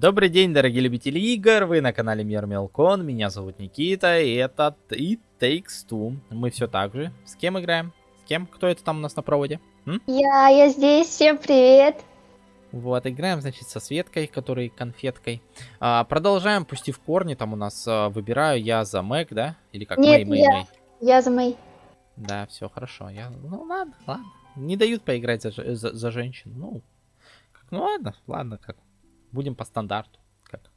Добрый день, дорогие любители игр, вы на канале Мир Мелкон, меня зовут Никита, и это It Takes Two. Мы все так же. С кем играем? С кем? Кто это там у нас на проводе? М? Я, я здесь, всем привет. Вот, играем, значит, со Светкой, которой конфеткой. А, продолжаем, в корни, там у нас а, выбираю я за Мэг, да? Или как Нет, Мэй, Мэй, я. Мэй. Я за Мэй. Да, все хорошо. Я... Ну ладно, ладно. Не дают поиграть за, за, за женщин. Ну, как, ну ладно, ладно, как. Будем по стандарту. Как.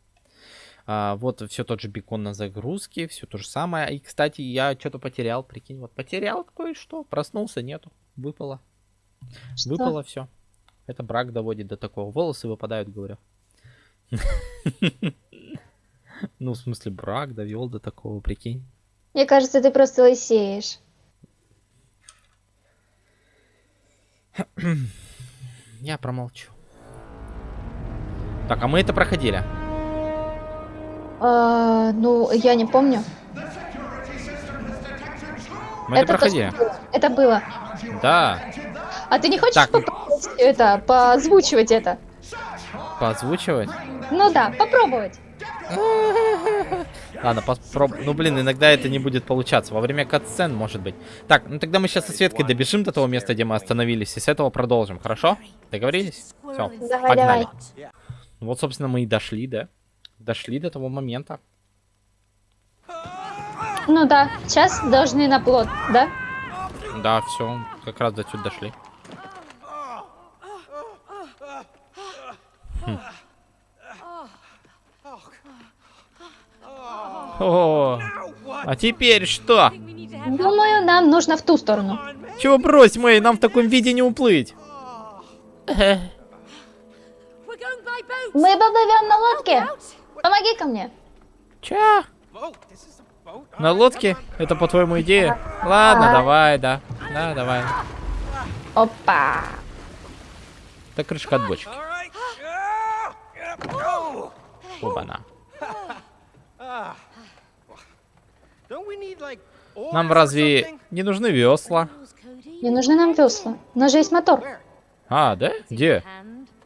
А, вот все тот же бекон на загрузке, все то же самое. И, кстати, я что-то потерял, прикинь, вот потерял кое-что. Проснулся, нету. Выпало. Что? Выпало все. Это брак доводит до такого. Волосы выпадают, говорю. Ну, в смысле, брак довел до такого, прикинь. Мне кажется, ты просто лысеешь. Я промолчу. Так, а мы это проходили. А, ну, я не помню. Мы это, проходили. точно было. Это было. Да. А ты не хочешь Так. попробовать это, поозвучивать это? Поозвучивать? Ну да, попробовать. Ладно, попробуем. Ну, блин, иногда это не будет получаться. Во время катсцен, может быть. Так, ну тогда мы сейчас со Светкой добежим до того места, где мы остановились, и с этого продолжим, хорошо? Договорились? Все, Давай, погнали. давай. Вот, собственно, мы и дошли, да? Дошли до того момента. Ну да, сейчас должны на плод, да? Да, все, как раз до сюда дошли. Хм. О, а теперь что? Думаю, нам нужно в ту сторону. Чего брось, Мэй, нам в таком виде не уплыть. Мы поплывем на лодке. Помоги ко мне. Чё? На лодке? Это по-твоему идея? Ладно, Ага. давай, да. Да, давай. Опа. Это крышка от бочки. Оба-на. Нам разве не нужны весла? Не нужны нам весла. У нас же есть мотор. А, да? Где?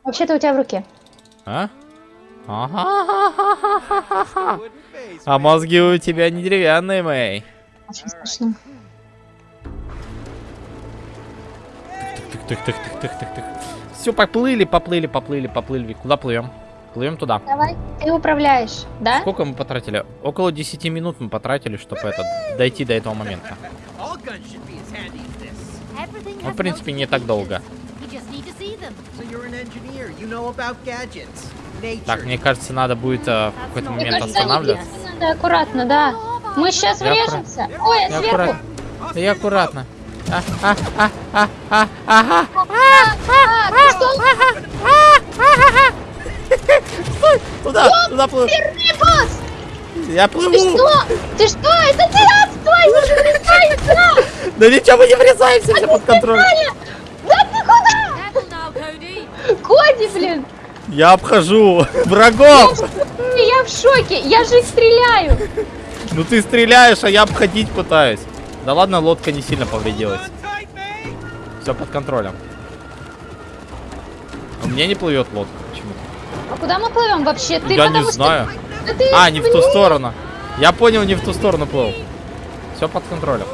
Вообще-то у тебя в руке. А? Ага. А мозги у тебя не деревянные, Мэй. Очень смешно. Тык-тык-тык-тык-тык-тык. Все, поплыли, поплыли, поплыли, поплыли. Куда плывем? Плывем туда. Давай, ты управляешь, да? Сколько мы потратили? Около 10 минут мы потратили, чтобы это, дойти до этого момента. Ну, в принципе, не так долго. Так, мне кажется, надо будет э, в какой-то момент останавливаться. Надо аккуратно, да. Мы сейчас Я врежемся. Ой, Я сверху. аккуратно. Да я аккуратно. А, а, а, а, а. А, ты? Туда, туда плыву. Я Ты плыву. что? Ты что? Это ты отстой! Мы же врезаемся! Да ничего, мы не врезаемся, все под контролем. Да ты куда? Коди, блин! Я обхожу врагов. Я в шоке! Я же стреляю! Ну ты стреляешь, а я обходить пытаюсь. Да ладно, лодка не сильно повредилась. Все под контролем. У меня не плывет лодка почему-то. А куда мы плывем вообще? Ты Я не что- знаю. Да ты А, не в ту сторону. Я понял, не в ту сторону плыл. Все под контролем.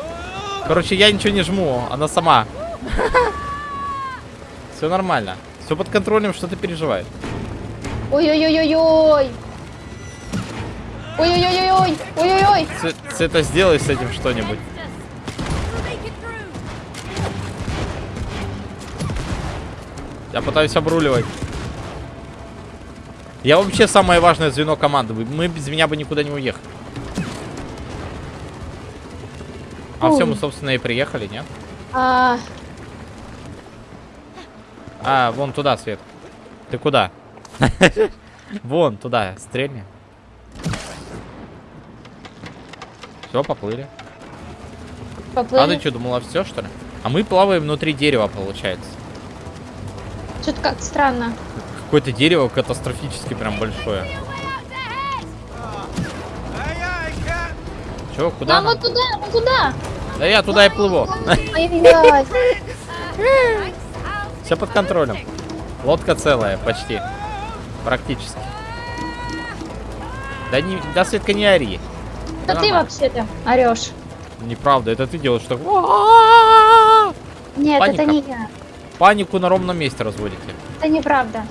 Короче, я ничего не жму, она сама. Все нормально. Все под контролем, что ты переживаешь. Ой-ой-ой-ой-ой! Ой-ой-ой-ой! Ой-ой-ой! Цвета, сделай с этим что-нибудь. Я пытаюсь обруливать. Я вообще самое важное звено команды. Мы без меня бы никуда не уехали. А все, мы, собственно, и приехали, нет? А, А, вон туда, Свет. Ты куда? Вон туда, стрельни. Все, поплыли. А поплыли. ты что, думала все, что ли? А мы плаваем внутри дерева, получается. Что-то как странно. Какое-то дерево катастрофически прям большое. Че, куда Нам нам? вот туда, вот туда! Да я туда и плыву. Все под контролем. Лодка целая, почти. Практически. Да не, да, Светка, не ори. Да ты вообще-то орешь. Неправда, это ты делаешь так. Нет, Паника. это не я. Панику на ровном месте разводите. Это неправда.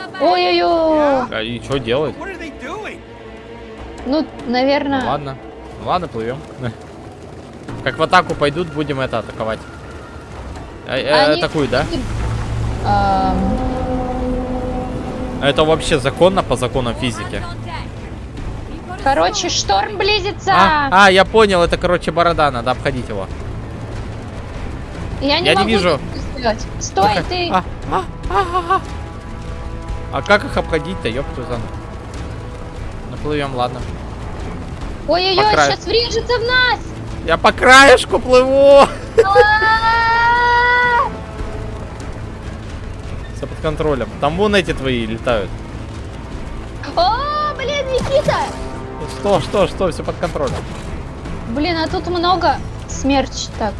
About. Ой-ой-ой. А и что делать? Ну, наверное. Ну, ладно. Ну, ладно, плывем. Как в атаку пойдут, будем это атаковать. Э, э, Они- Атакуют, да? Ам, Это вообще законно по законам физики. Короче, шторм близится. А, а, я понял, это, короче, борода, надо обходить его. я не, я не вижу. Стой, Как- ты. А, а, а, а, а. А как их обходить-то, ёпту за... Наплывем, ладно. Ой-ой-ой, сейчас врежется в нас. Я по краешку плыву! Все под контролем. Там вон эти твои летают. О, блин, Никита. Что, что, что, все под контролем. Блин, а тут много смерч так.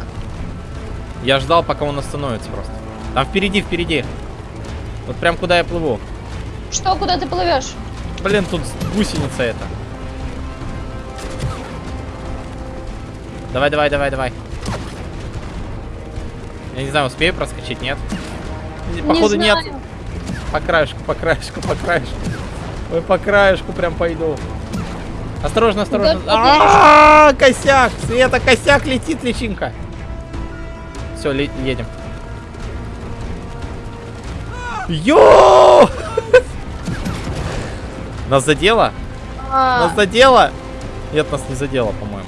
Я ждал, пока он остановится просто. Там впереди, впереди. Вот прям куда я плыву. Что, куда ты плывешь? Блин, тут гусеница эта. Давай, давай, давай, давай. Я не знаю, успею проскочить, нет? Походу не нет. знаю. По краешку, по краешку, по краешку. Ой, по краешку прям пойду. Осторожно, осторожно. Да, А, косяк! Света, косяк летит, личинка. Все, едем. Йо! Нас задело? А, Нас задело? Нет, нас не задело, по-моему.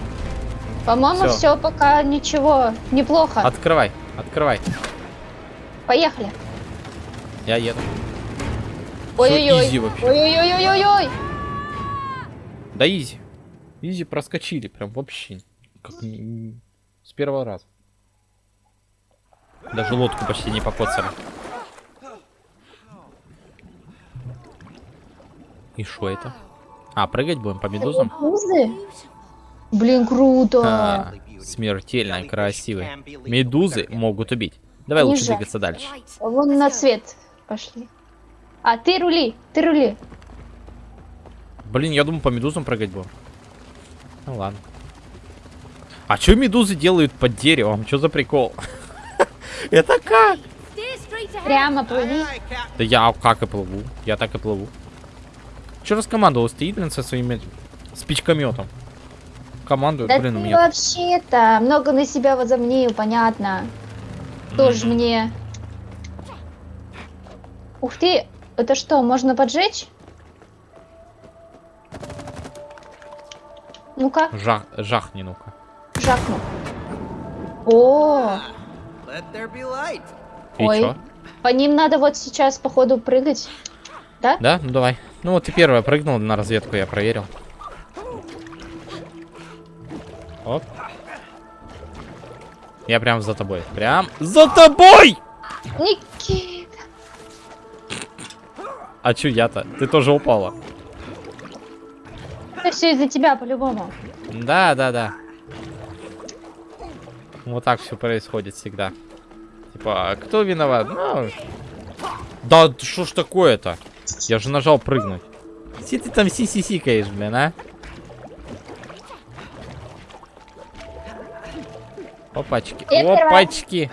По-моему, всё. все пока ничего. Неплохо. Открывай, открывай. Поехали. Я еду. Ой-ой-ой. Ой-ой-ой-ой-ой. Да изи. Изи проскочили, прям вообще. Как с первого раза. Даже лодку почти не покоцали. И что это? А, прыгать будем по медузам? Медузы? Блин, круто. А, смертельно красивые. Медузы могут убить. Давай Не лучше двигаться дальше. Вон на цвет пошли. А ты рули, ты рули. Блин, я думаю, по медузам прыгать будем. Ну ладно. А что медузы делают под деревом? Что за прикол? Это как? Прямо плыви. Да я как и плыву. Я так и плыву. Че раскомандовал? Стоит, блин, со своими спичкометом. Командует, Да блин, у ты меня... вообще-то много на себя возомнил, понятно. Тоже мне. Ух ты, это что, можно поджечь? Ну-ка, Жах, жахни, ну-ка. жахну. О, Let there be light. И Ой. чё? по ним надо вот сейчас, походу, прыгать. Да? Да? Ну давай. Ну вот ты первая прыгнул на разведку, я проверил. Оп. Я прям за тобой. Прям за тобой! Никита. А чё я-то? Ты тоже упала. Это все из-за тебя, по-любому. Да, да, да. Вот так все происходит всегда. Типа, а кто виноват? Ну, Да, что ж такое-то? Я же нажал прыгнуть. Си ты там си-си-сикаешь, блин, а? Опачки. Я первая. Опачки.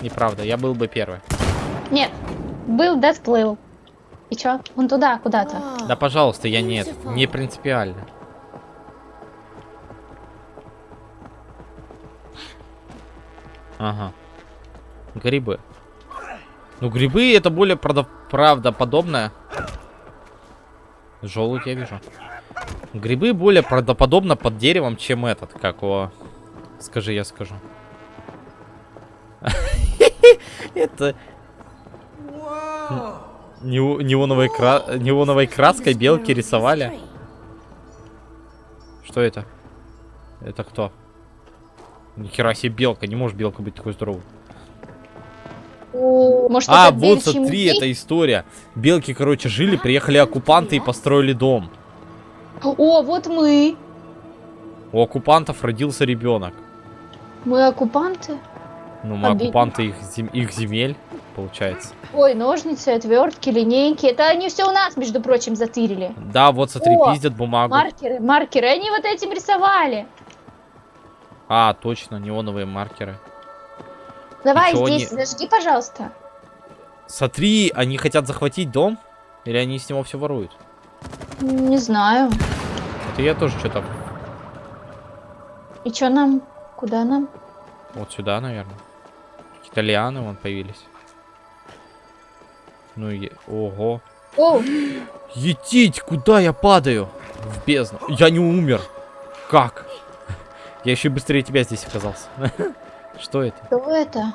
Неправда, я был бы первый. Нет, был, да сплыл. И чё? Вон туда, куда-то. Да, пожалуйста, я нет. Не принципиально. Ага. Грибы. Ну, грибы это более правда- правдоподобное. Желудь я вижу. Грибы более правдоподобно под деревом, чем этот. Как его... Скажи, я скажу. Это неоновой, кра- неоновой краской белки рисовали. Что это? Это кто? Нихера себе белка. Не может белка быть такой здоровой. Может, А, девичий смотри, музей? это история. Белки, короче, жили, приехали оккупанты и построили дом. О, вот мы. У оккупантов родился ребенок. Мы оккупанты. Ну, мы Обидно. оккупанты их, зем- их земель. получается. Ой, ножницы, отвертки, линейки. Это они все у нас, между прочим, затырили. Да, вот смотри, О, пиздят бумагу. Маркеры, маркеры. Они вот этим рисовали. А, точно, неоновые маркеры. Давай чё здесь, они- зажги, пожалуйста. Смотри, они хотят захватить дом? Или они с него все воруют? Не знаю. Это я тоже что-то И что нам? Куда нам? вот сюда, наверное. Какие-то лианы вон появились. Ну и... Ого. О, Етить, куда я падаю? В бездну. Я не умер. Как? Я еще быстрее тебя здесь оказался. Что это? что это?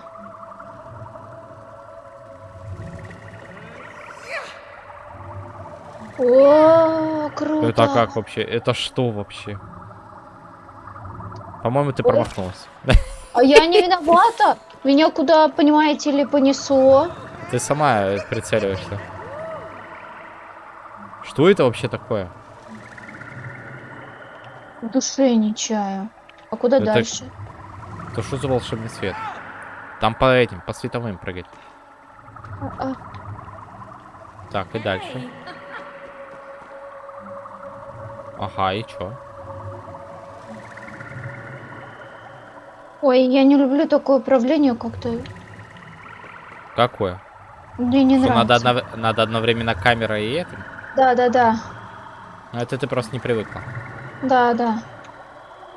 О, круто. Это как вообще? Это что вообще? По-моему, ты промахнулась. А я не виновата. Меня куда, понимаете ли, понесло. Ты сама э, прицеливаешься. Что это вообще такое? В душе не чаю. А куда Это- дальше? Это что за волшебный свет? Там по этим, по световым прыгать. А, а, Так, и дальше. Ага, и чё? Ой, я не люблю такое управление, как-то Какое? мне не Что, надо, нравится. однов- надо одновременно камера и этим? Да, да, да. Ну, Это ты просто не привыкла. Да, да.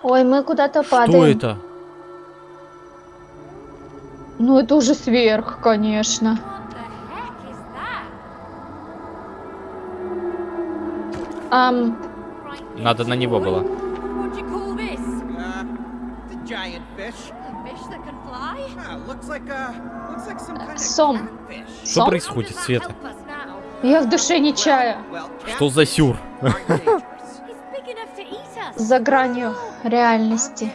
Ой, мы куда-то Что падаем. это? Ну, это уже сверх, конечно. Ам. Надо на него было. Сом. Что Сом? происходит, Света? я в душе не чаю. Что за сюр? За гранью реальности.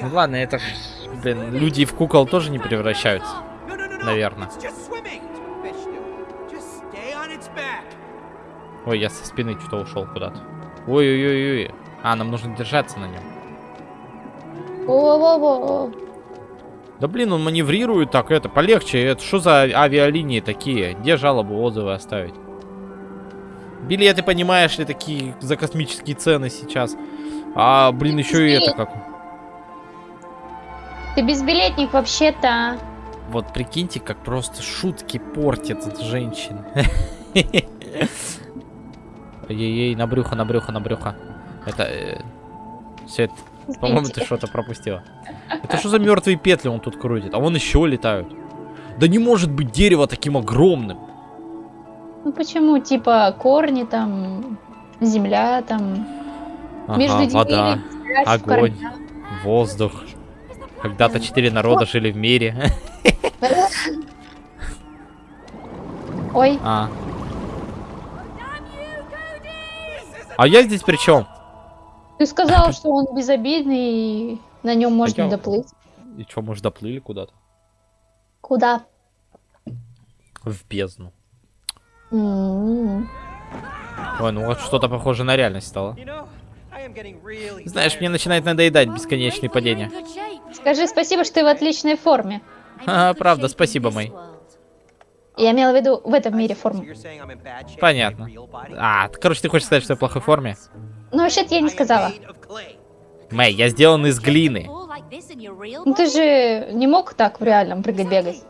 Ну ладно, это ж, блин, люди в кукол тоже не превращаются. No, no, no, no. Наверно. It's just swimming. It's what fish do. Just stay on its back. Ой, я со спины что-то ушел куда-то. Ой-ой-ой-ой. А, нам нужно держаться на нем. Во-во-во. Да блин, он маневрирует так, это полегче. Это что за авиалинии такие? Где жалобы, отзывы оставить? Билеты, понимаешь ли, такие за космические цены сейчас. А, блин, еще и это как. Ты безбилетник вообще-то. Вот прикиньте, как просто шутки портят от женщин. Ей-ей, на брюхо, на брюхо, на брюхо. Это... э, Свет, по-моему, ты что-то пропустила. Это что за мертвые петли он тут крутит? А вон еще летают. Да не может быть дерево таким огромным. Ну почему? Типа корни там, земля там. Ага, между вода, в огонь. воздух. Когда-то четыре народа жили в мире. Ой, А. А я здесь при чем? Ты сказал, что он безобидный и на нем можно я- доплыть. И что, может, доплыли куда-то? Куда? В бездну. М. Ой, ну вот что-то похоже на реальность стало. Знаешь, мне начинает надоедать бесконечные падения. Скажи спасибо, что ты в отличной форме. Good правда, спасибо, Мэй. Я имела в виду в этом мире форму. Понятно. А, короче, ты хочешь сказать, что я в плохой форме? Ну, вообще-то я не сказала. Мэй, я сделан из глины. Ну, ты же не мог так в реальном прыгать-бегать.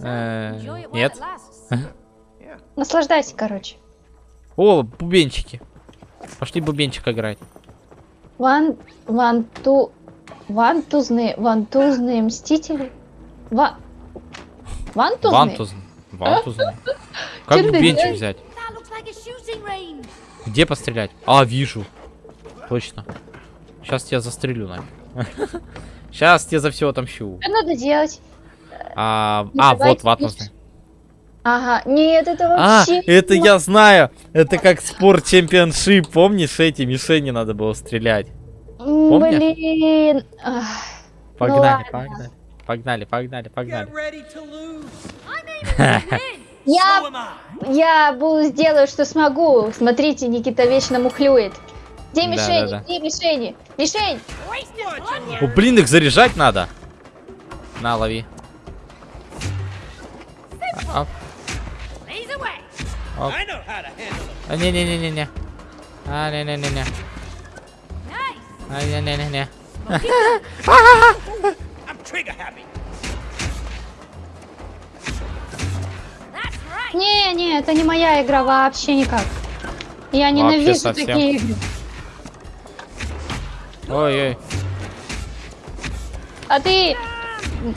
Э, Enjoy it while Нет. Наслаждайся, короче. О, бубенчики. Пошли бубенчик играть. Ван... Ванту... Вантузные... Вантузные мстители? Ва... Вантузные? Вантузн. Вантузн. Как Чё ты бубенчик взять? Где пострелять? А, вижу. Точно. Сейчас тебя застрелю, нафиг. Сейчас тебе за все отомщу. Что надо делать? А, Ну, а вот ватмузный. Ага, нет, это А, вообще... это я знаю. Это как спорт чемпионшип. Помнишь, эти мишени надо было стрелять? Помнишь? Блин. Ах, Погнали, погнали. Погнали, погнали, погнали. Я, я буду сделаю, что смогу. Смотрите, Никита вечно мухлюет. Где да, мишени? Да, да. Где мишени? Мишень! О, блин, их заряжать надо. На, лови. А, оп. А, не-не-не-не-не. А, не-не-не-не. А, не-не-не-не. Не-не, это не моя игра вообще никак. Я ненавижу такие игры. Ой-ой. А ты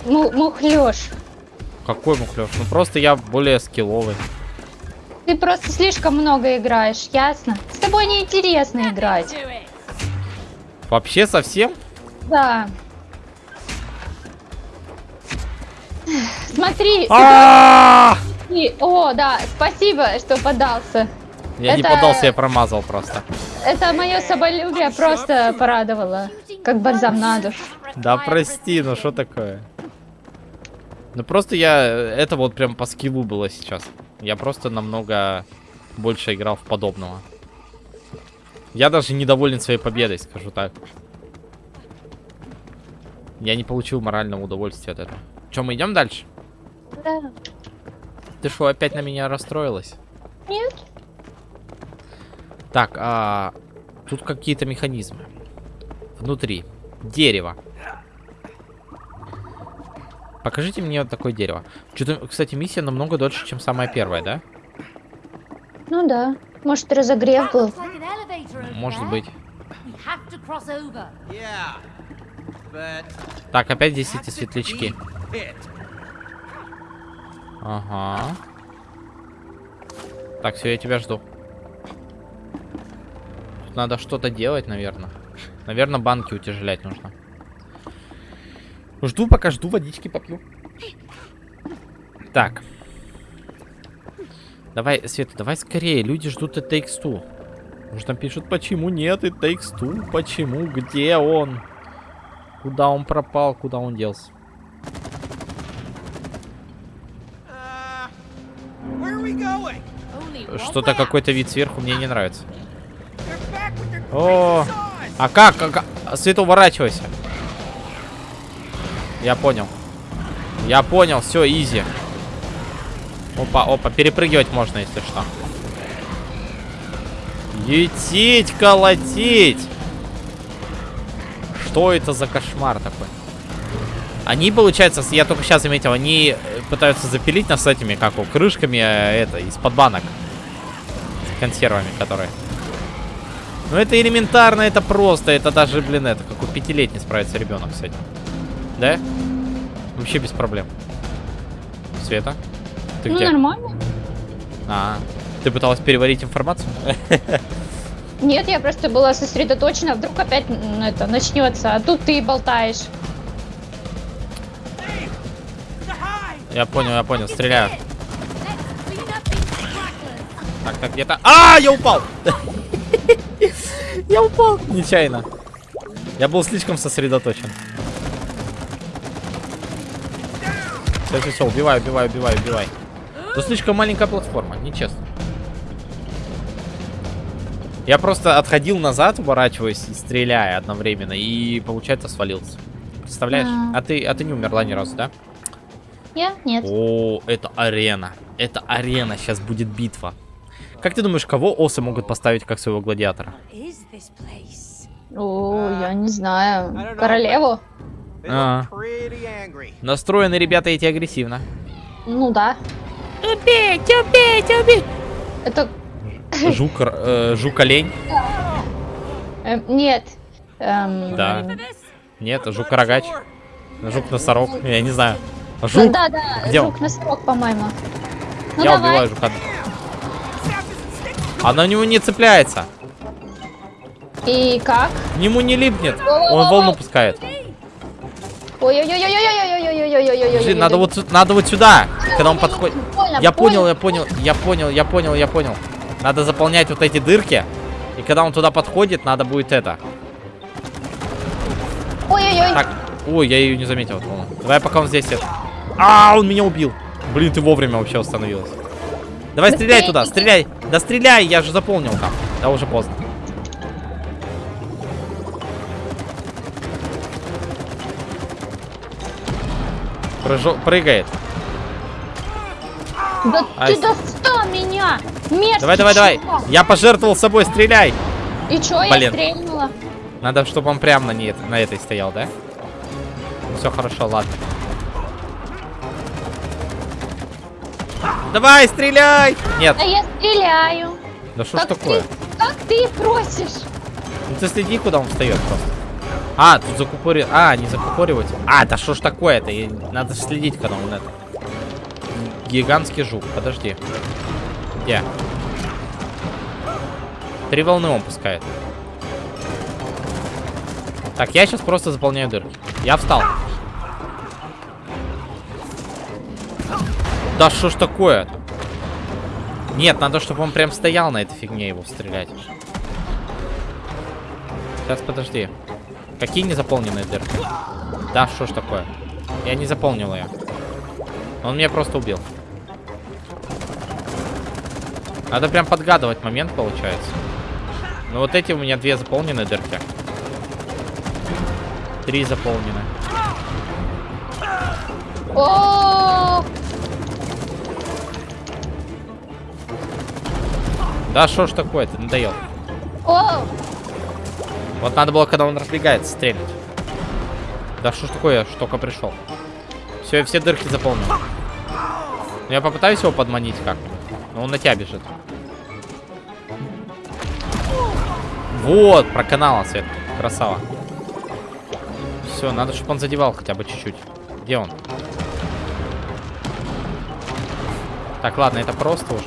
мухлёшь. Какой мухлёж? Ну просто я более скилловый. Ты просто слишком много играешь, ясно? С тобой неинтересно играть. Вообще совсем? Да. Смотри. А! О, да, спасибо, что подался. Я это... не подался, я промазал просто. Это мое соболюбие просто порадовало. Как бальзам на душу. Да прости, ну что такое? Ну просто я... Это вот прям по скиллу было сейчас. Я просто намного больше играл в подобного. Я даже недоволен своей победой, скажу так. Я не получил морального удовольствия от этого. Че, мы идем дальше? Да. Ты что, опять на меня расстроилась? Нет. Так, а... Тут какие-то механизмы. Внутри. Дерево. Покажите мне вот такое дерево. Кстати, миссия намного дольше, чем самая первая, да? Ну да. Может, разогрев был. Может быть. Так, опять здесь эти светлячки. Ага. Так, все, я тебя жду. Тут надо что-то делать, наверное. Наверное, банки утяжелять нужно. Жду, пока жду, водички попью. Так. Давай, Света, давай скорее. Люди ждут и Takes Two. Может, там пишут, почему нет и Takes Two? Почему? Где он? Куда он пропал? Куда он делся? Что-то какой-то вид сверху мне не нравится. О, а как? А как? Свет, уворачивайся. Я понял. Я понял, все, изи. Опа, опа, перепрыгивать можно, если что. Етить, колотить! Что это за кошмар такой? Они, получается, я только сейчас заметил, они э, пытаются запилить нас этими, как у крышками, э, это, из-под банок. С консервами, которые. Ну это элементарно, это просто. Это даже, блин, это как у пятилетний справится ребенок с этим. Да? Вообще без проблем. Света? Ты ну, где? нормально. А, ты пыталась переварить информацию? Нет, я просто была сосредоточена. Вдруг опять это начнется. А тут ты болтаешь. Я понял, я понял. Стреляю. Так, так, где-то... А, я упал! Я упал! Нечаянно. Я был слишком сосредоточен. Все, все, все, убивай, убивай, убивай, убивай. Тут слишком маленькая платформа, нечестно. Я просто отходил назад, уворачиваясь и стреляя одновременно, и, получается, свалился. Представляешь? А, а, ты, а ты не умерла ни разу, да? Я? Нет. О, это арена. Это арена, сейчас будет битва. Как ты думаешь, кого осы могут поставить как своего гладиатора? О, я не знаю. Королеву? А. Настроены ребята эти агрессивно. Ну да. Убить, убить, убить! Это... Жук, э, жук-олень? Эм, нет. Эм... Да. Нет, жук-рогач. Жук-носорог, я не знаю. Жук? Да, да, да. Где жук-носорог, по-моему. Ну, я давай. убиваю жука. Она у него не цепляется. И как? К нему не липнет. Он волну пускает. Ой-ой-ой-ой-ой-ой-ой-ой-ой-ой-ой-ой. Надо вот надо вот сюда, когда он подходит. Я понял, я понял, я понял, я понял, я понял. Надо заполнять вот эти дырки. И когда он туда подходит, надо будет это. Ой-ой-ой. Так, ой, я ее не заметил. Давай, пока он здесь. А, он меня убил. Блин, ты вовремя вообще остановилась. Давай Быстрее стреляй туда, стреляй. Да стреляй, я же заполнил там. Да уже поздно. Прыжо- Прыгает. Да Ай, ты достал меня! Мерзкий Давай, давай, давай. чувак. Я пожертвовал собой, стреляй. И чё, я Блин. стрельнула? Надо, чтобы он прямо на, ней, на этой стоял, да? Все хорошо, ладно. Давай, стреляй! Нет, А я стреляю. да что ж такое? ты, как ты просишь? Ну ты следи, куда он встает просто. А, тут закупори... А, не закупоривать. А, да что ж такое-то? Надо следить, когда он это. Гигантский жук, подожди. Где? Три волны он пускает. Так, я сейчас просто заполняю дырки. Я встал. Да что ж такое? Нет, надо, чтобы он прям стоял на этой фигне его стрелять. Сейчас, подожди. Какие незаполненные дырки? Да, что ж такое? Я не заполнил ее. Он меня просто убил. Надо прям подгадывать момент, получается. Ну вот эти у меня две заполненные дырки. Три заполнены. О, Да что ж такое, ты надоел. о, Вот надо было, когда он разбегается, стрелять. Да что ж такое, я только пришел. Все, я все дырки заполнил. Ну, я попытаюсь его подманить как-нибудь. Но он на тебя бежит. Вот, проканала свет. Красава. Все, надо, чтобы он задевал хотя бы чуть-чуть. Где он? Так, ладно, это просто уже.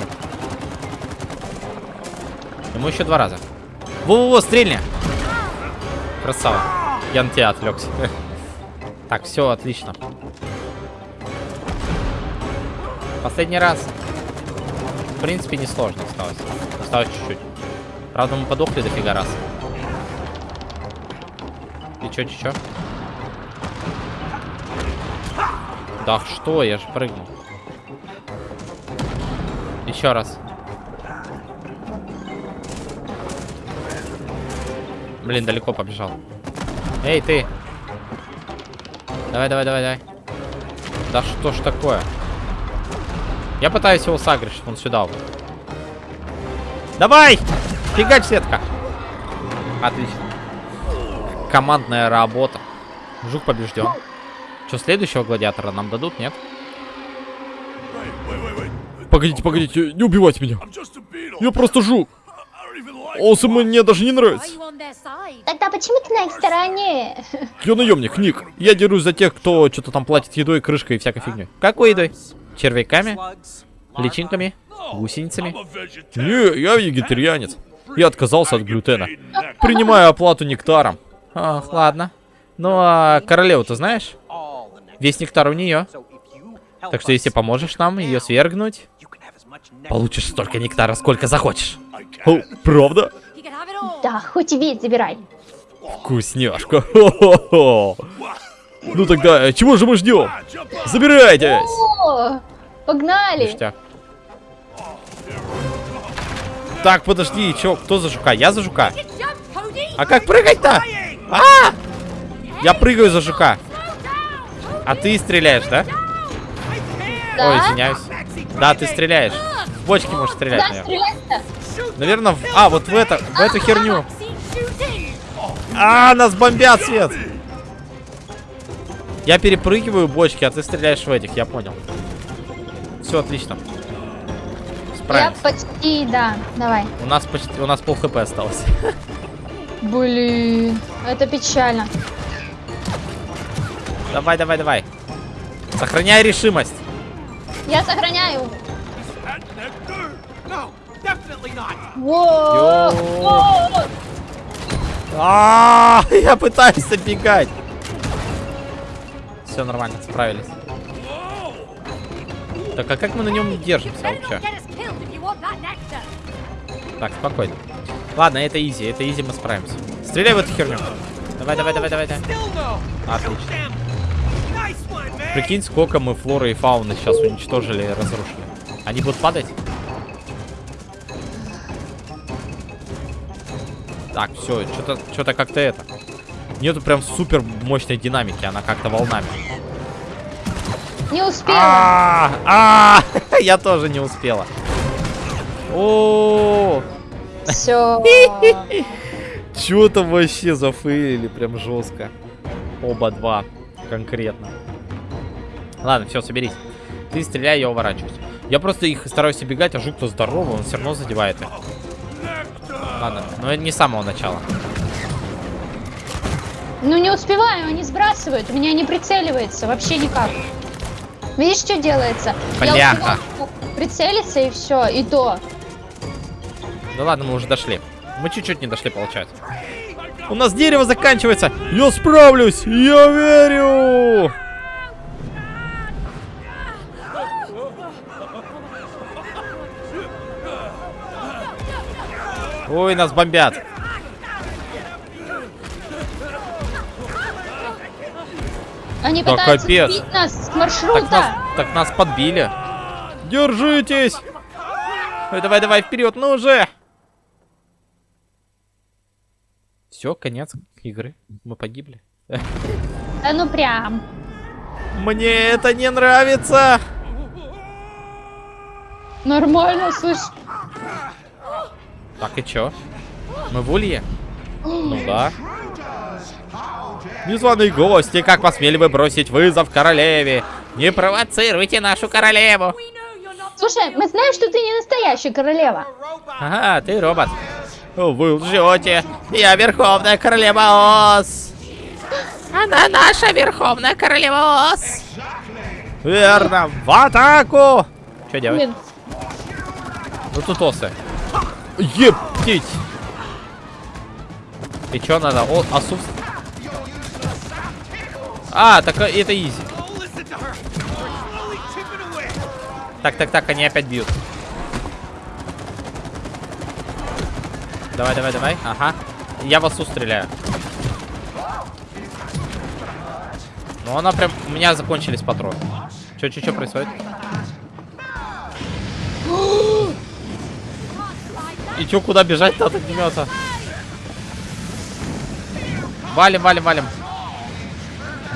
Ему еще два раза. Во-во-во, стрельни! Красава. Я на тебя отвлекся. Так, все, отлично. Последний раз. В принципе, несложно осталось. Осталось чуть-чуть. Правда, мы подохли дофига раз. И чё, чё, чё? Да что, я же прыгнул. Еще раз. Блин, далеко побежал. Эй, ты! Давай, давай, давай, давай. Да что ж такое? Я пытаюсь его сагрить, чтобы он сюда. вот. Давай! Фигач сетка. Отлично. Командная работа. Жук побежден. Что, следующего гладиатора нам дадут, нет? Погодите, погодите, не убивайте меня. Я просто жук. Осы мне даже не нравится. Тогда почему ты на их стороне? Я наемник, Ник. Я дерусь за тех, кто что-то там платит едой, крышкой и всякой фигней. Какой едой? Червяками? Личинками? Гусеницами? Не, я вегетарианец. Я отказался от глютена. Принимаю оплату нектаром. Ах, ладно. Ну, а королеву ты знаешь? Весь нектар у нее. Так что если поможешь нам ее свергнуть, получишь столько нектара, сколько захочешь. О, правда? Да, хоть весь забирай. Вкусняшка. Ну тогда, чего же мы ждем? Забирайтесь! О, погнали. Ништяк. Так, подожди, чё, кто за жука? Я за жука. А как прыгать-то? А! Я прыгаю за жука. А ты стреляешь, да? Ой, Да? извиняюсь. Да, ты стреляешь. В бочки можешь стрелять, Да, стрелять-то. Наверное, в... А, вот в это, в эту херню. А, нас бомбят, Свет. Я перепрыгиваю бочки, а ты стреляешь в этих, я понял. Все отлично. Я Справимся. почти, да, давай. У нас почти, у нас пол хп осталось. Блин, это печально. Давай, давай, давай. Сохраняй решимость. Я сохраняю. А, я пытаюсь оббегать. Все нормально, справились. Так, а как мы на нем держимся вообще? Так, спокойно. Ладно, это изи, это изи, мы справимся. Стреляй в эту херню. Давай, давай, давай, давай, давай. Отлично. Прикинь, сколько мы флоры и фауны сейчас уничтожили и разрушили. Они будут падать? Так, все, что-то как-то это. Нету прям супер мощной динамики, она как-то волнами. Не успела. А, а, я тоже не успела. О, Все. чё там вообще зафейлили прям жестко. Оба два конкретно. Ладно, все, соберись. Ты стреляй, я уворачиваюсь. Я просто их стараюсь обегать, а жук-то здоровый, он все равно задевает их. Ладно, но это не с самого начала. Ну не успеваю, они сбрасывают. У меня не прицеливается вообще никак. Видишь, что делается? Я Бляха. успеваю прицелиться и все, и то. Да ладно, мы уже дошли. Мы чуть-чуть не дошли, получается. У нас дерево заканчивается. Я справлюсь, я верю. Ой, нас бомбят. Они Да пытаются капец. сбить нас с Так маршрута. нас, так нас подбили. Держитесь. Ой, давай, давай, вперед, ну уже. Все, конец игры. Мы погибли. Да ну прям. Мне это не нравится. Нормально, слышь. Так, и чё? Мы в улье? Ну да. Незваные гости, как посмели вы бросить вызов королеве? Не провоцируйте нашу королеву. Слушай, мы знаем, что ты не настоящая королева. Ага, ты робот. Вы лжете. Я верховная королева Ос. Она наша верховная королева Ос. Верно, в атаку. Что делать? Блин, Ну тут осы. Ептить. И чё надо? О, осу... А, так э, это изи. Так, так, так, они опять бьют. Давай, давай, давай. Ага. Я в осу стреляю. Ну, она прям... У меня закончились патроны. Чё, чё, чё происходит? И чё, куда бежать-то от огнемета? Валим, валим, валим.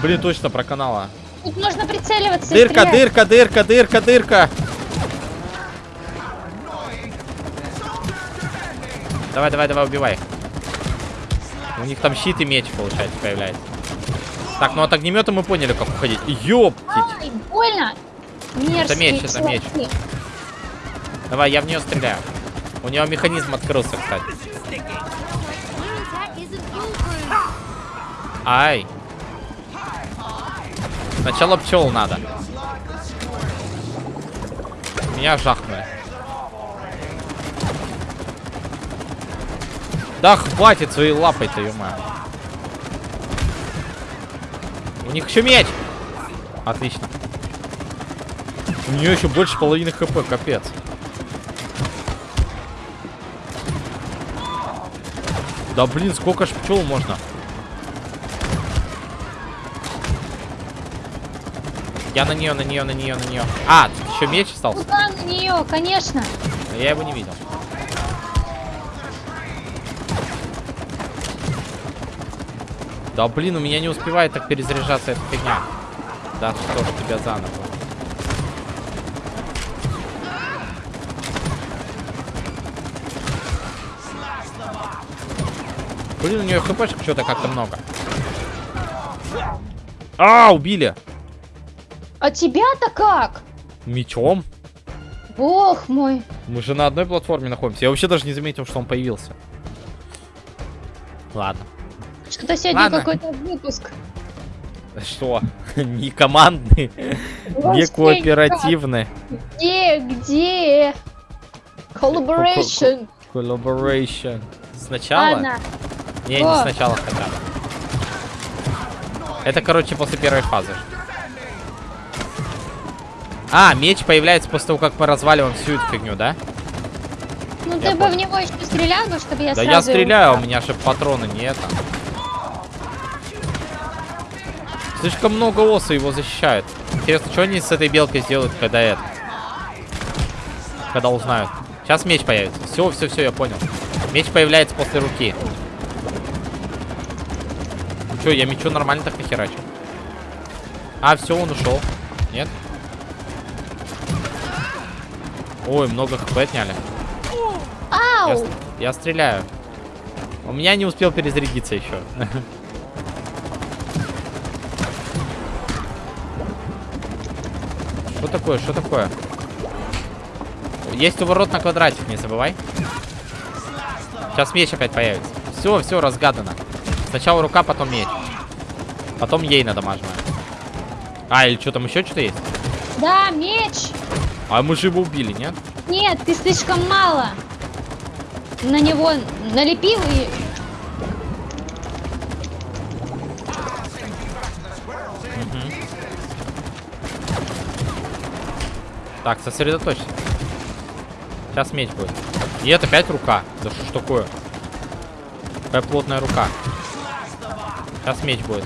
Блин, точно проканала. тут можно прицеливаться Дырка, дырка, дырка, дырка, дырка. Давай, давай, давай, убивай. У них там щит и меч, получается, появляется. Так, ну от огнемета мы поняли, как уходить. Ёптить. Ай, больно. Мерзкие меч, это меч. Давай, я в нее стреляю. У него механизм открылся, кстати. Ай. Сначала пчел надо. Меня жахнули. Да хватит своей лапой-то, ё У них еще меч. Отлично. У нее еще больше половины хп, капец. Да блин, сколько ж пчел можно? Я на нее, на нее, на нее, на нее. А, тут еще меч остался. Куда на нее, конечно. Но Я его не видел. Да блин, у меня не успевает так перезаряжаться эта фигня. Да что ж тебя заново. Блин, у нее хпшек что-то как-то много. А, убили. А тебя-то как? Мечом. Бог мой. Мы же на одной платформе находимся. Я вообще даже не заметил, что он появился. Ладно. Что-то сегодня какой-то выпуск. Что? Не командный, не кооперативный. никак. Где, где? Collaboration. Collaboration. Сначала? Ладно. Не, не сначала хотя бы. Это, короче, после первой фазы. А, меч появляется после того, как мы разваливаем всю эту фигню, да? Ну Я ты бы понял. в него еще стрелял бы, чтобы я Да я его- стреляю, у меня же патроны не это. Слишком много осы его защищают. Интересно, что они с этой белкой сделают, когда это? Когда узнают. Сейчас меч появится. Все, все, все, я понял. Меч появляется после руки. Че, я мечу нормально так нахерачу. А, все, он ушел. Нет? Ой, много хп отняли. Ау! Я, я стреляю. У меня не успел перезарядиться еще. Что такое? Что такое? Есть уворот на квадратик, не забывай. Сейчас меч опять появится. Все, все разгадано. Сначала рука, потом меч. Потом ей надамаживаем. А, или что там еще что-то есть? Да, меч! А мы же его убили, нет? Нет, ты слишком мало. На него налепил и... Так, сосредоточься. Сейчас меч будет. И это опять рука. Да что ж такое? Какая плотная рука. Сейчас меч будет.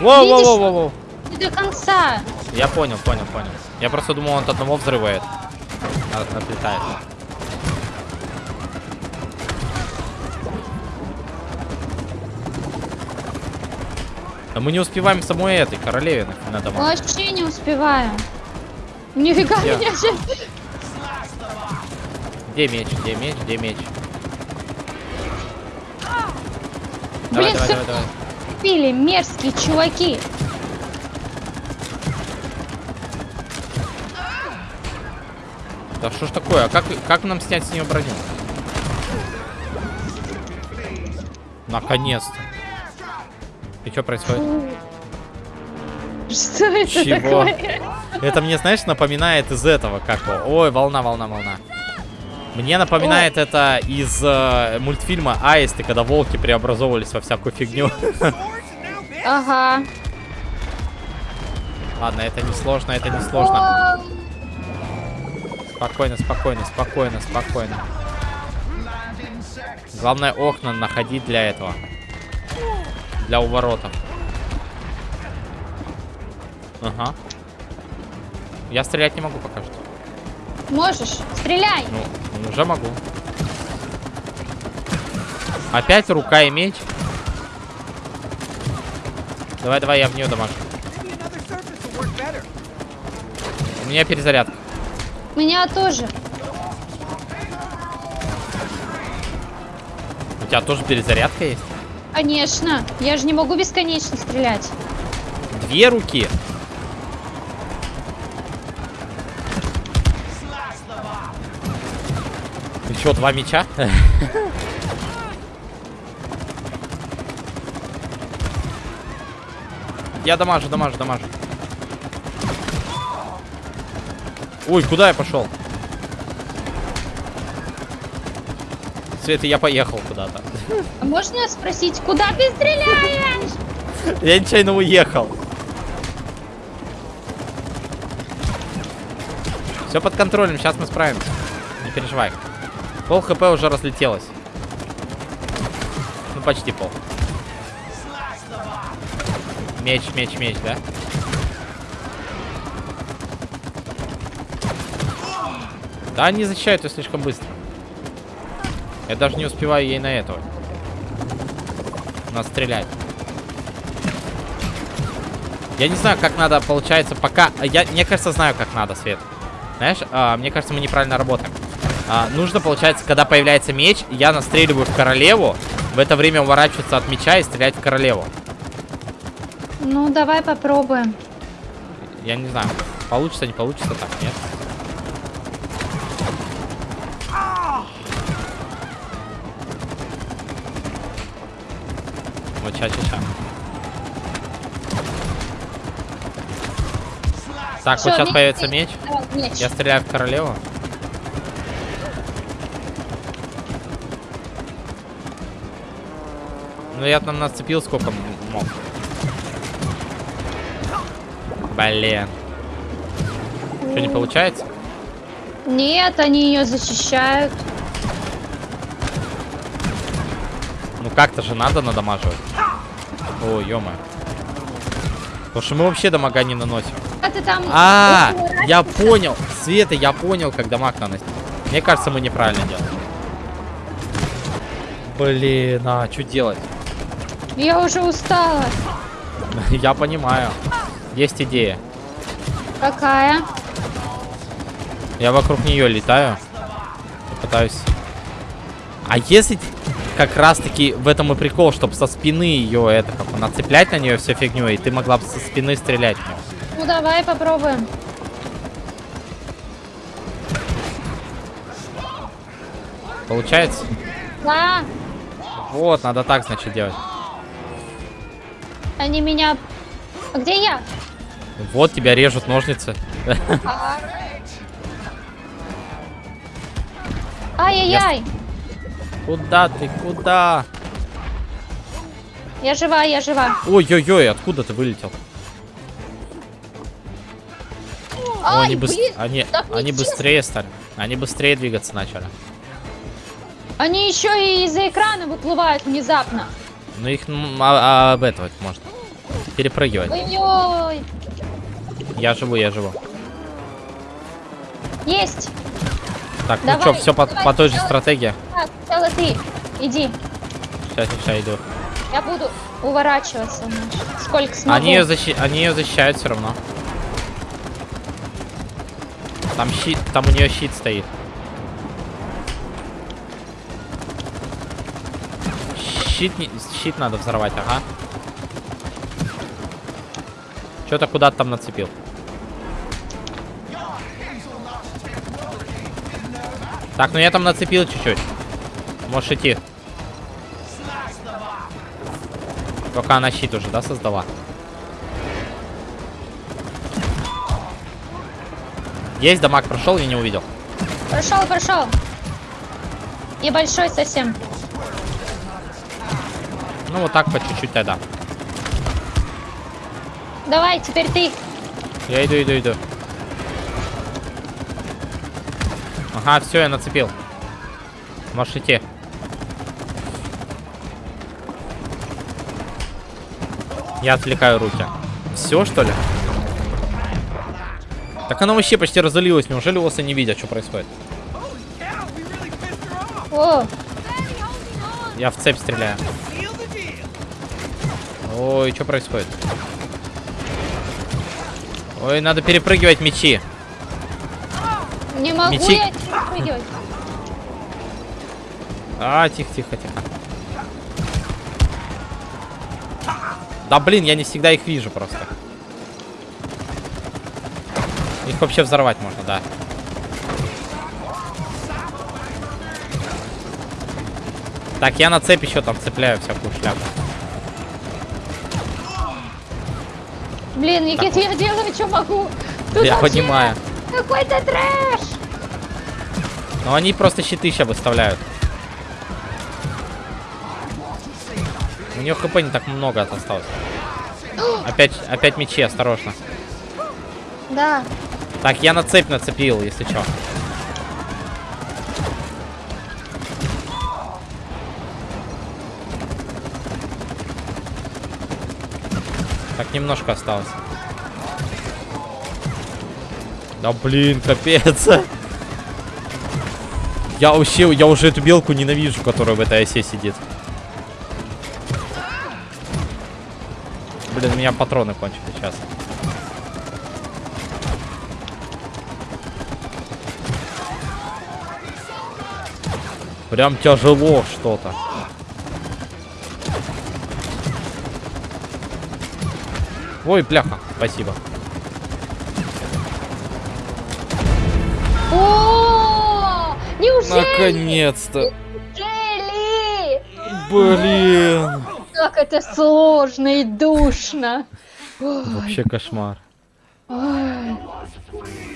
Воу, воу, Видишь? воу, воу, воу. Не до конца. Я понял, понял, понял. Я просто думал, он от одного взрывает. От- Отлетает. Да мы не успеваем самой этой королеве на- дома. Вообще не успеваю. Нифига Я- меня сейчас... Где меч? Где меч? Где меч? Давай, Блин, давай, давай, давай. пили мерзкие чуваки. Да что ж такое? А как, как нам снять с нее броню? Наконец-то. И что происходит? Что это Чего? такое? Это мне, знаешь, напоминает из этого, как? Ой, волна, волна, волна. Мне напоминает это из э, мультфильма Аисты, когда волки преобразовывались во всякую фигню. Ага. Ладно, это не сложно, это не сложно. Спокойно, спокойно, спокойно, спокойно. Главное окна находить для этого. Для уворотов. Ага. Я стрелять не могу пока что. Можешь? Стреляй! Ну, ну, уже могу. Опять рука и меч. Давай, давай, я в нее дамажу. У меня перезарядка. Меня тоже. У тебя тоже перезарядка есть? Конечно. Я же не могу бесконечно стрелять. Две руки. Еще два меча. Я дамажу, дамажу, дамажу. Ой, куда я пошел? Света, я поехал куда-то. А можно спросить, куда ты стреляешь? Я нечаянно уехал. Все под контролем, сейчас мы справимся. Не переживай. Пол хп уже разлетелось. Ну, почти пол. Меч, меч, меч, да? Да, они защищают ее слишком быстро. Я даже не успеваю ей на этого. Надо стрелять. Я не знаю, как надо, получается, пока... Я, мне кажется, знаю, как надо, Свет. Знаешь, а, мне кажется, мы неправильно работаем. А, нужно, получается, когда появляется меч, я настреливаю в королеву, в это время уворачиваться от меча и стрелять в королеву. Ну, давай попробуем. Я не знаю, получится, не получится так, нет? Вот ча-ча-ча. Так, вот Всё, сейчас меч появится меч. Меч. Я стреляю в королеву. Я там нацепил сколько мог. Блин. Что, не получается? Нет, они ее защищают. Ну как-то же надо надамаживать. О, ё Потому что мы вообще дамага не наносим. А ты там... А, уворачиваешься? я понял. Света, я понял, как дамаг наносить. Мне кажется, мы неправильно делаем. Блин, а что делать? Я уже устала. Я понимаю. Есть идея. Какая? Я вокруг нее летаю. Пытаюсь... А если как раз таки в этом и прикол, чтобы со спины ее это как нацеплять на нее всю фигню, и ты могла бы со спины стрелять. Ну давай попробуем. Получается? Да, Вот, надо так, значит, делать. Они меня... А где я? Вот тебя режут ножницы. Ай-яй-яй. Куда ты? Куда? Я жива, я жива. Ой-ой-ой, откуда ты вылетел? Ай, они, быс- блин, они, они быстрее стали. Они быстрее двигаться начали. Они еще и из-за экрана выплывают внезапно. Ну их а- а, обетовать можно. Перепрыгивать. Ой-ой. Я живу, я живу. Есть. Так, ну Давай, что, все по, по той же стратегии. Так, сначала ты. Иди. Сейчас, сейчас иду. Я буду уворачиваться. Сколько смогу. Они ее, защи... они ее защищают все равно. Там щит, там у нее щит стоит. Щит, не- щит надо взорвать, ага. Что-то куда-то там нацепил. Так, ну я там нацепил чуть-чуть. Можешь идти. Только она щит уже, да, создала? Есть, дамаг прошел, я не увидел. Прошел, прошел. И большой совсем. Ну вот так по чуть-чуть тогда. Давай, теперь ты. Я иду, иду, иду. Ага, все, я нацепил. Можешь идти. Я отвлекаю руки. Все, что ли? Так оно вообще почти разлилось. Неужели осы не видят, что происходит? О, Я в цепь стреляю. Ой, что происходит? Ой, надо перепрыгивать мечи. не могу Мечи. я прыгивать. А, тихо, тихо, тихо. Да блин, я не всегда их вижу просто. Их вообще взорвать можно, да. Так, я на цепь еще там цепляю всякую шляпу. Блин, Никит, я делаю, что могу. Тут я понимаю. Какой-то трэш. Но они просто щиты сейчас выставляют. У нее хп не так много осталось. Опять, опять мечи, осторожно. Да. Так, я на цепь нацепил, если что. Так, немножко осталось. Да блин, капец. Я вообще, я уже эту белку ненавижу, которая в этой осе сидит. Блин, у меня патроны кончились сейчас. Прям тяжело что-то. Ой, бляха, спасибо. О, неужели? Наконец-то. Неужели? Блин. Как это сложно и душно. Вообще кошмар. ой.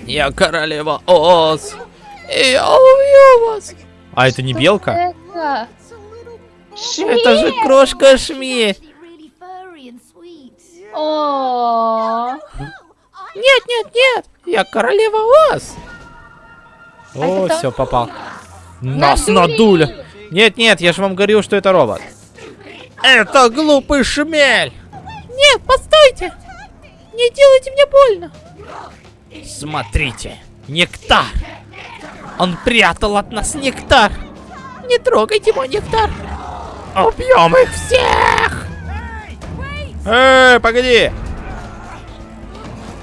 Я королева Оз. И я убью вас. А это не белка? Это? Это же крошка Шми. О, Нет, нет, нет. Я королева Оз. О, все, попал. Нас надули. Нет, нет, я же вам говорил, что это робот. Это глупый шмель. Нет, постойте. Не делайте мне больно. Смотрите, нектар. Он прятал от нас нектар. Не трогайте мой нектар. Убьем их всех. Эй, погоди.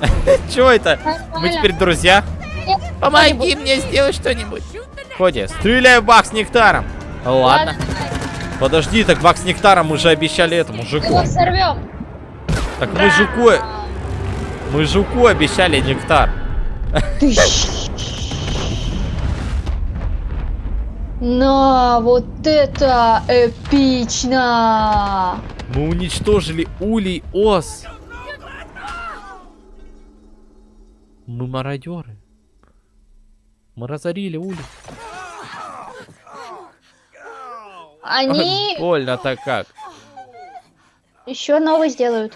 Чего это? Мы теперь друзья? Помоги мне сделать что-нибудь. Коди, стреляй в бак с нектаром. Ладно. Подожди, так бак с нектаром мы же обещали этому жуку. Так мы жуку... Мы жуку обещали нектар. На, вот это эпично! Мы уничтожили улей ос. Мы мародеры. Мы разорили улей. Они Больно-то как. еще новый сделают.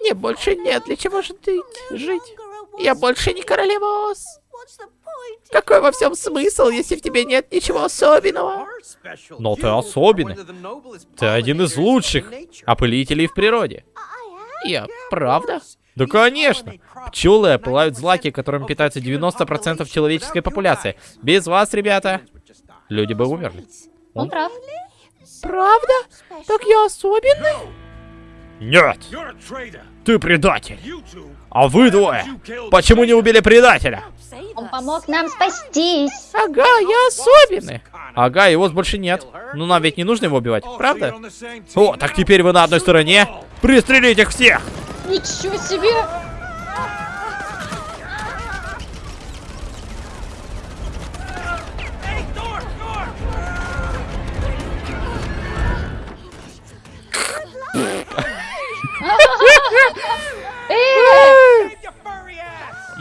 Мне больше нет для чего же ты жить. Я больше не королева ос. Какой во всем смысл, если в тебе нет ничего особенного? Но ты особенный. Ты один из лучших опылителей в природе. Я, правда? Да конечно. Пчелы опылают злаки, которыми питаются 90% человеческой популяции. Без вас, ребята, люди бы умерли. Он прав. Правда? Так я особенный? Нет, ты предатель. А вы двое, почему не убили предателя? Он помог нам спастись. Ага, я особенный. Ага, его больше нет. Ну нам ведь не нужно его убивать, правда? О, так теперь вы на одной стороне. Пристрелить их всех! Ничего себе!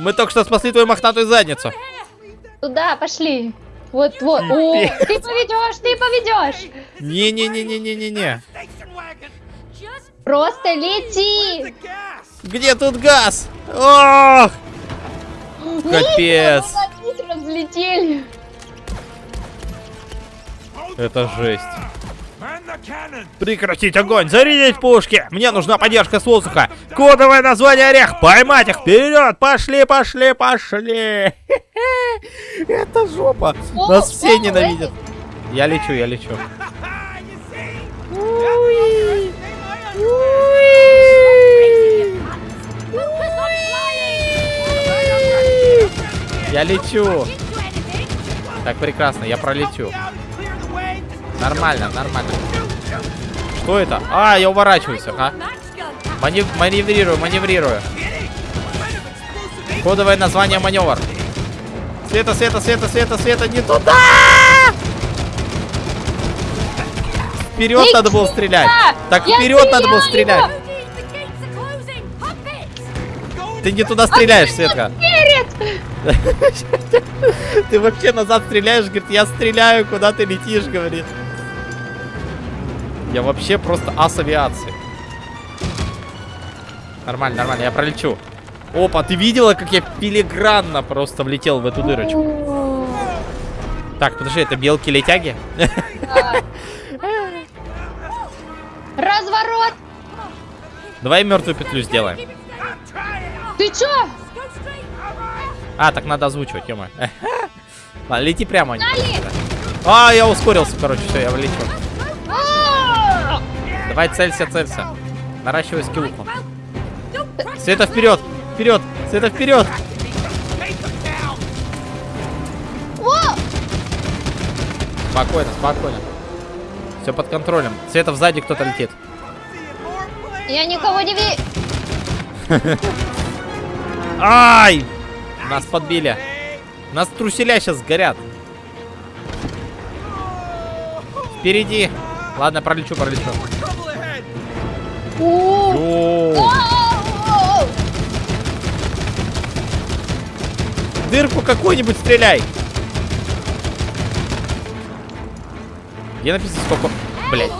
Мы только что спасли твою мохнатую задницу. Туда, пошли. Вот, вот. О, ты поведешь, ты поведешь. Не-не-не-не-не-не-не. Просто лети. Где тут газ? Ох! Капец. Разлетели. Это жесть. Прекратить огонь! Зарядить пушки! Мне нужна поддержка с воздуха! Кодовое название орех! Поймать их! Вперед! Пошли, пошли, пошли! Это жопа! Нас все ненавидят! Я лечу, я лечу. Я лечу! Так, прекрасно, я пролечу. Нормально, нормально. Что это? А, я уворачиваюсь, ага. Манев- маневрирую, маневрирую. Кодовое название маневр. Света, света, света, света, света, не туда! Вперед надо было стрелять. Так вперед надо было стрелять. Ты не туда стреляешь, Светка. Ты вообще назад стреляешь, говорит, я стреляю, куда ты летишь, говорит. Я вообще просто ас авиации. Нормально, нормально, я пролечу. Опа, ты видела, как я филигранно просто влетел в эту дырочку? Так, подожди, это белки-летяги? Разворот. Давай мертвую петлю сделаем. Ты чё? А, так надо озвучивать, ё Ладно, лети прямо. А, я ускорился, короче, все, я влечу. Давай целься, целься. Наращивай скиллуху. Света вперед! Вперед! Света вперед! Спокойно, спокойно. Все под контролем. Света сзади кто-то летит. Я никого не ви... Ай! Нас подбили. Нас труселя сейчас сгорят. Впереди. Ладно, пролечу, пролечу. Дырку какую-нибудь стреляй. Где написано сколько... Блять.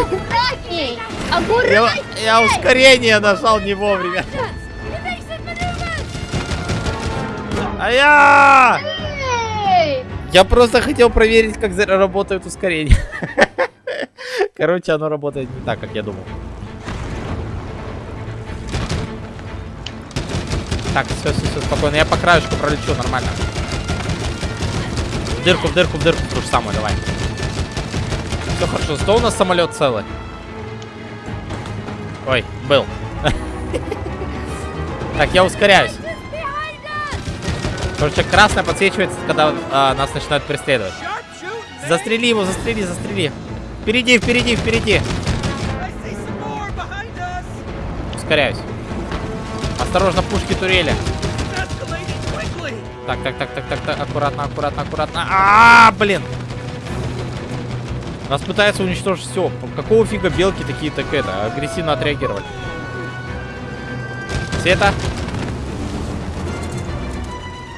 Аккуратней! Я, Аккуратней! я ускорение нажал не вовремя. А я... Я просто хотел проверить, как работает ускорение. Короче, оно работает не так, как я думал. Так, все, все, все, спокойно. Я по краешку пролечу, нормально. В дырку, в дырку, в дырку, ту же самую, давай. Все хорошо, зато у нас самолет целый. Ой, был. Так, я ускоряюсь. Короче, красное подсвечивается, когда а, нас начинают преследовать. Застрели его, застрели, застрели. Впереди, впереди, впереди. Ускоряюсь. Осторожно, пушки турели. Так, так, так, так, так, так, аккуратно, аккуратно, аккуратно. А, блин! Нас пытаются уничтожить все. Какого фига белки такие так это агрессивно отреагировали? Света.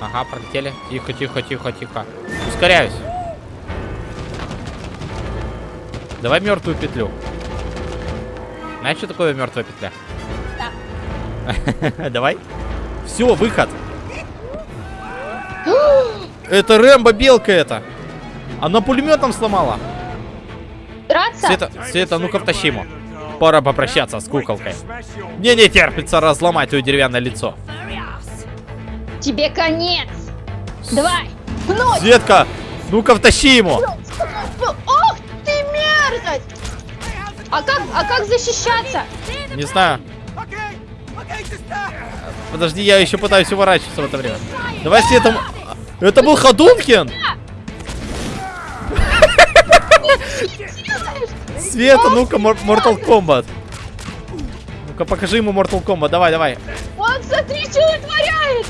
Ага, пролетели. Тихо, тихо, тихо, тихо. Ускоряюсь. Давай мертвую петлю. Знаешь, что такое мертвая петля? Да. Давай. Все, выход. Это Рэмбо белка это. Она пулеметом сломала. Драться? Света, Света, ну-ка втащи ему. Пора попрощаться с куколкой. Мне не терпится разломать твое деревянное лицо. Тебе конец. Давай. Пнуть. Светка, ну-ка втащи ему. Ох ты мерзость. А как, а как защищаться? Не знаю. Подожди, я еще пытаюсь уворачиваться в это время. Давай Света... м- Это был Ходункин? Света, ну-ка, Mortal Kombat. Ну-ка, покажи ему Mortal Kombat. Давай, давай. Он смотри, что он творяет.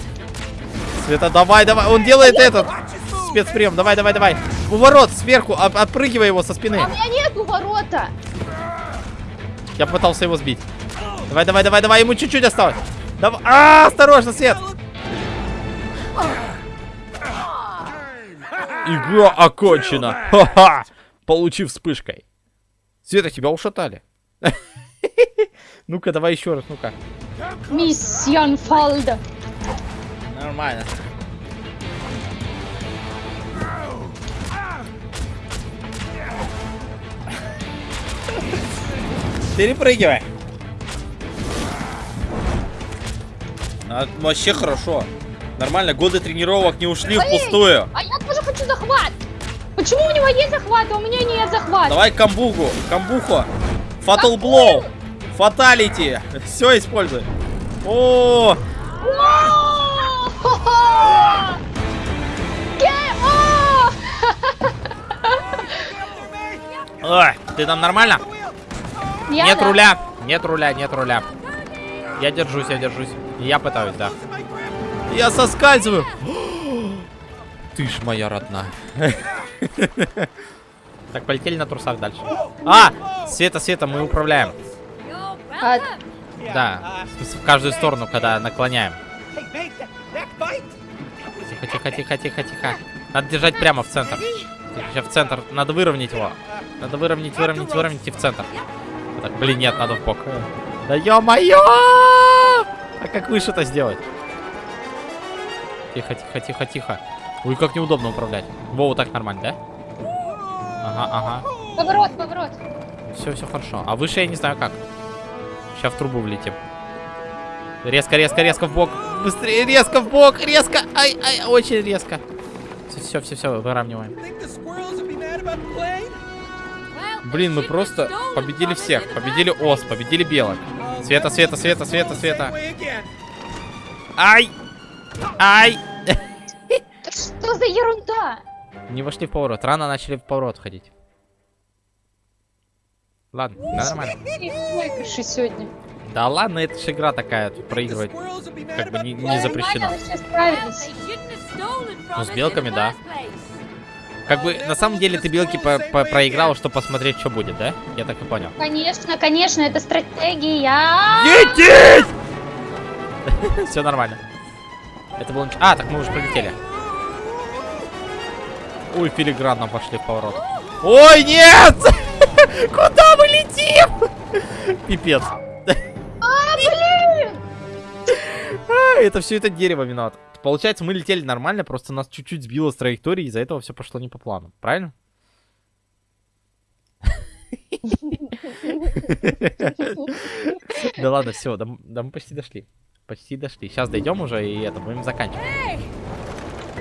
Света, давай, давай. Он делает этот спецприем. Давай, давай, давай. Уворот сверху. от- Отпрыгивай его со спины. А у меня нету ворота. Я пытался его сбить. Давай, давай, давай, давай. Ему чуть-чуть осталось. Давай. А, осторожно, Свет. Игра окончена. Ха-ха. Получив вспышкой. Света, тебя ушатали. Ну-ка, давай еще раз, ну-ка. Миссион Фалда. Нормально. Перепрыгивай. А, вообще хорошо. Нормально, годы тренировок не ушли впустую. А я тоже хочу захват. Почему у него есть захват, а у меня нет захвата? Давай камбугу, камбуху. Фатал блоу. Фаталити. Все используй. О! Ой, ты там нормально? Я Нет да. руля. Нет руля, нет руля. Я держусь, я держусь. Я пытаюсь, да. Я соскальзываю. Ты ж моя родная. Так, полетели на трусах дальше. А! Света, Света, мы управляем. А, Да, в каждую сторону, когда наклоняем. Тихо, тихо, тихо, тихо, тихо. Надо держать прямо в центр. Сейчас в центр. Надо выровнять его. Надо выровнять, выровнять, выровнять и в центр. Так, блин, нет, надо в бок. Да ё-моё! А как выше-то сделать? Тихо, тихо, тихо, тихо. Ой, как неудобно управлять. Во, вот так нормально, да? Ага, ага. поворот, поворот. Все, все хорошо. А выше я не знаю как. Сейчас в трубу влетим. Резко, резко, резко в бок. Быстрее, резко в бок, резко. Ай, ай, очень резко. Все, все, все, все, выравниваем. Блин, мы просто победили всех. Победили ос, победили белок. Света, света, света, света, света. Ай! Ай! Что за ерунда? Не вошли в поворот. Рано начали в поворот ходить. Ладно, да, нормально. Сегодня. Да ладно, это же игра такая, тут проигрывать. Как бы не, не запрещено. Ну, с белками, да. Как бы, на самом деле, ты белки по- по- проиграл, чтобы посмотреть, что будет, да? Я так и понял. Конечно, конечно, это стратегия. Лететь! Все нормально. Это было... А, так мы уже пролетели. Ой, филигранно пошли в поворот. Ой, нет! Куда мы летим? Пипец. А, блин! А, Это все это дерево виноват. Получается, мы летели нормально, просто нас чуть-чуть сбило с траектории, из-за этого все пошло не по плану. Правильно? Да ладно, все, да, мы почти дошли. Почти дошли. Сейчас дойдем уже и это будем заканчивать.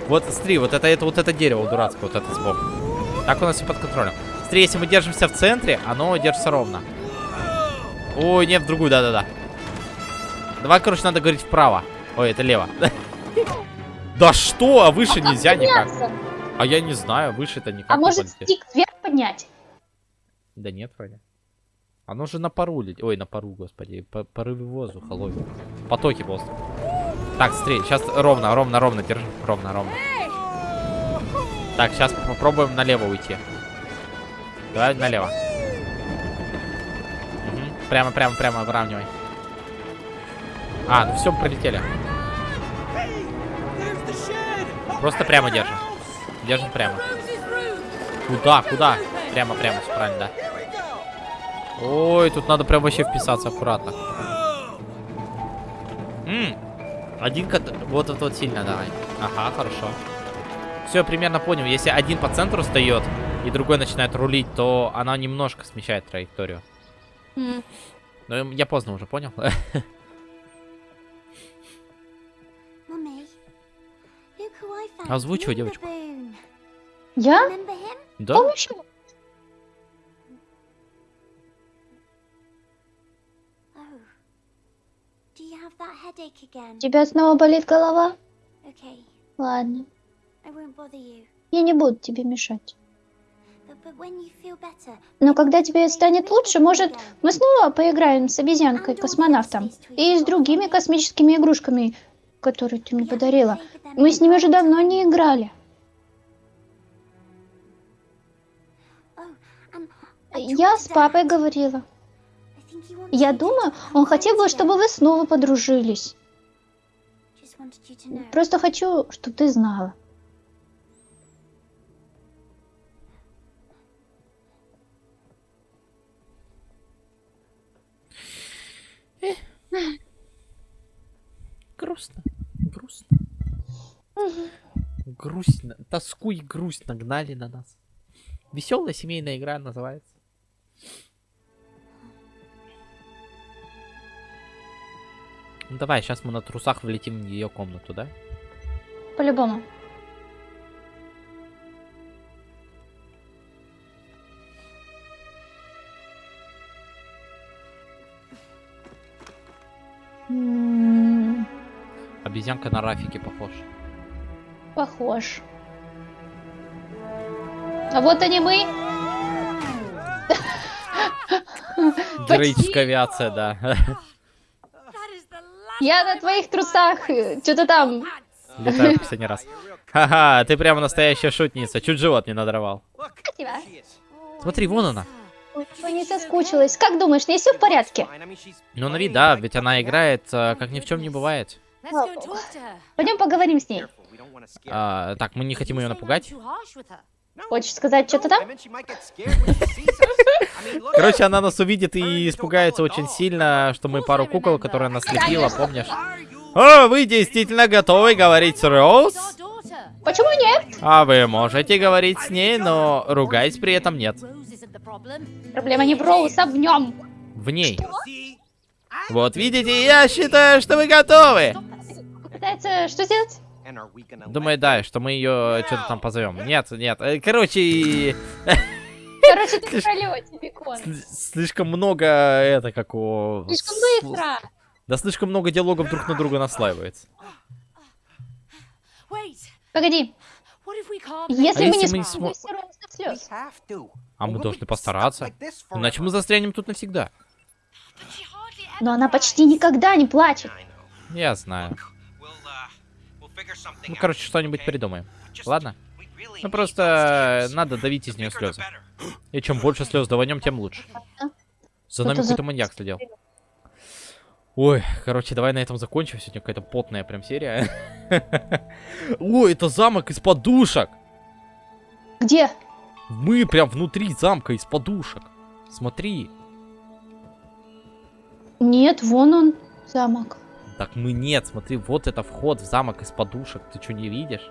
Вот, смотри, вот это, это вот это дерево дурацкое, вот это сбоку. Так у нас все под контролем. Смотри, если мы держимся в центре, оно держится ровно. Ой, нет, в другую, да-да-да. Давай, короче, надо говорить вправо. Ой, это лево. Да что? А выше нельзя никак. А я не знаю, выше-то никак А может полететь. стик вверх поднять? Да нет, вроде. Оно же на пару летит. Ой, на пару, господи. По порыве воздуха ловит. Потоки воздуха. Так, смотри, сейчас ровно, ровно, ровно, держи. Ровно, ровно. Так, сейчас попробуем налево уйти. Давай налево. Мгм. Прямо, прямо, прямо, выравнивай. А, ну все, пролетели. Просто прямо держим. Держим прямо. Куда, куда? Прямо, прямо, все правильно, да. Ой, тут надо прям вообще вписаться аккуратно. М, Один кот... Вот это вот сильно давай. Ага, хорошо. Все, примерно понял. Если один по центру встает и другой начинает рулить, то она немножко смещает траекторию. М. Но я поздно уже понял. Озвучивай, девочку. Я? Да? Oh. Тебя снова болит голова? Okay, Ладно. Я не буду тебе мешать. Но когда тебе станет лучше, может, мы снова поиграем с обезьянкой-космонавтом и с другими космическими игрушками, которые ты мне подарила. Мы с ними уже давно не играли. Я с папой говорила. Я думаю, он хотел бы, чтобы вы снова подружились. Просто хочу, чтобы ты знала. Грустно. Грустно. Грустно. Тоску и грусть нагнали на нас. Веселая семейная игра называется. Ну давай, сейчас мы на трусах влетим в ее комнату, да? По-любому. Обезьянка на Рафике похож. Похож. А вот они мы. Героическая авиация, да. Я на твоих трусах. Что-то там. Летаю в последний раз. Ха-ха, ты прямо настоящая шутница. Чуть живот не надорвал. Смотри, вон она. Ой, не соскучилась. Как думаешь, не все в порядке? Ну, на вид, да, ведь она играет, э, как ни в чем не бывает. Пойдем поговорим с ней. А, так, мы не хотим ее напугать. Хочешь сказать что-то там? Короче, она нас увидит и испугается очень сильно, что мы пару кукол, которые она слепила, помнишь? О, вы действительно готовы говорить с Роуз? Почему нет? А вы можете говорить с ней, но ругать при этом нет. Проблема не в Роуз, а в нем. В ней. I- Вот видите, я считаю, что вы готовы. Пытается что сделать? Думаю, да, что мы ее что-то там позовем. Нет, нет. э, Короче, Короче, ты в пролете, бекон. слишком много это как у... Слишком сл- быстро. Да слишком много диалогов друг на друга наслаивается. Погоди, если А мы не если мы не сможем to. А мы должны постараться. Иначе мы застрянем тут навсегда. Но она почти никогда не плачет. Я знаю. Ну, короче, что-нибудь придумаем. Ладно? Ну просто надо давить из нее слезы. И чем больше слез даванем, тем лучше. За нами какой-то маньяк следил. Ой, короче, давай на этом закончим. Сегодня какая-то потная прям серия. Ой, это замок из подушек. Где? Мы прям внутри замка из подушек. Смотри. Нет, вон он, замок. Так мы нет, смотри, вот это вход в замок из подушек. Ты что, не видишь?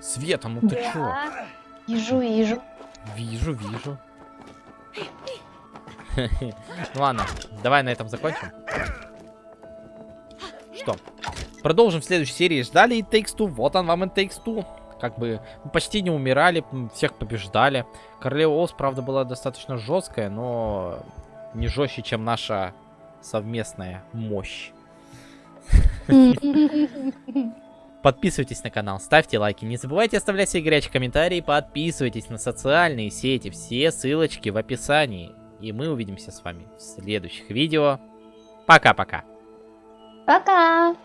Света, ну ты чё? Да. Вижу, вижу. Вижу, вижу. Ну ладно, давай на этом закончим. Что? Продолжим в следующей серии. Ждали и Takes Two. Вот он вам и Takes Two. Как бы мы почти не умирали, всех побеждали. Королева Оз, правда, была достаточно жесткая, но не жестче, чем наша совместная мощь. Подписывайтесь на канал, ставьте лайки, не забывайте оставлять свои горячие комментарии, подписывайтесь на социальные сети, все ссылочки в описании. И мы увидимся с вами в следующих видео. Пока-пока. Пока.